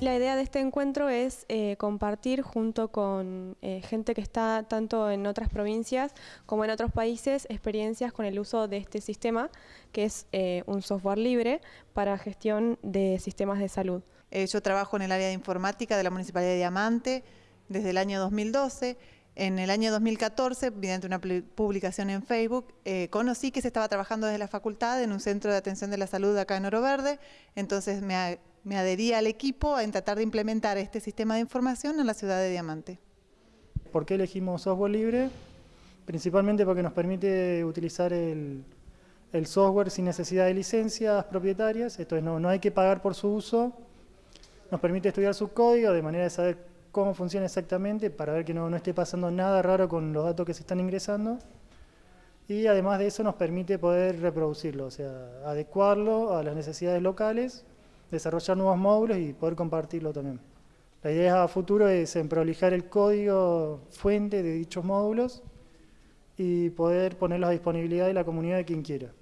La idea de este encuentro es eh, compartir junto con eh, gente que está tanto en otras provincias como en otros países experiencias con el uso de este sistema, que es eh, un software libre para gestión de sistemas de salud. yo trabajo en el área de informática de la Municipalidad de Diamante desde el año 2012. En el año 2014, mediante una publicación en Facebook, conocí que se estaba trabajando desde la facultad en un centro de atención de la salud acá en Oro Verde, entonces me me adherí al equipo en tratar de implementar este sistema de información en la ciudad de Diamante. ¿Por qué elegimos software libre? Principalmente porque nos permite utilizar el, software sin necesidad de licencias propietarias, esto es, no, no hay que pagar por su uso, nos permite estudiar su código de manera de saber cómo funciona exactamente para ver que no, no esté pasando nada raro con los datos que se están ingresando y además de eso nos permite poder reproducirlo, o sea, adecuarlo a las necesidades locales desarrollar nuevos módulos y poder compartirlo también. La idea a futuro es en prolijar el código fuente de dichos módulos y poder ponerlos a disponibilidad de la comunidad de quien quiera.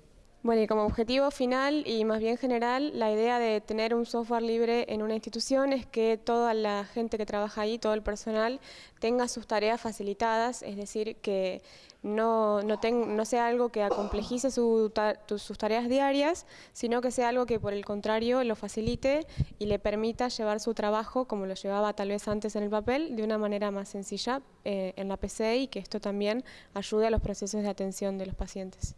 Bueno, y como objetivo final y más bien general, la idea de tener un software libre en una institución es que toda la gente que trabaja ahí, todo el personal, tenga sus tareas facilitadas, es decir, que no, no, sea algo que acomplejice sus tareas diarias, sino que sea algo que por el contrario lo facilite y le permita llevar su trabajo, como lo llevaba tal vez antes en el papel, de una manera más sencilla eh, en la PC y que esto también ayude a los procesos de atención de los pacientes.